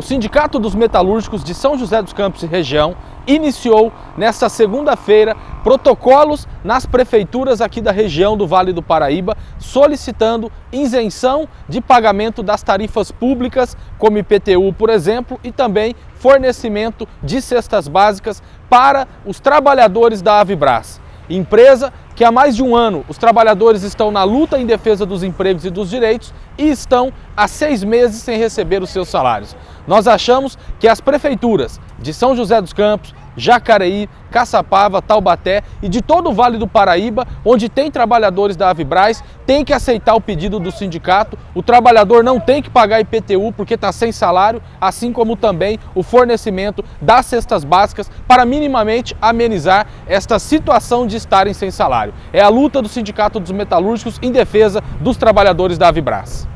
O Sindicato dos Metalúrgicos de São José dos Campos e região iniciou nesta segunda-feira protocolos nas prefeituras aqui da região do Vale do Paraíba solicitando isenção de pagamento das tarifas públicas, como IPTU, por exemplo, e também fornecimento de cestas básicas para os trabalhadores da Avibras empresa que há mais de um ano os trabalhadores estão na luta em defesa dos empregos e dos direitos e estão há seis meses sem receber os seus salários. Nós achamos que as prefeituras de São José dos Campos, Jacareí, Caçapava, Taubaté e de todo o Vale do Paraíba, onde tem trabalhadores da Avibraz, tem que aceitar o pedido do sindicato. O trabalhador não tem que pagar IPTU porque está sem salário, assim como também o fornecimento das cestas básicas para minimamente amenizar esta situação de estarem sem salário. É a luta do Sindicato dos Metalúrgicos em defesa dos trabalhadores da Avibraz.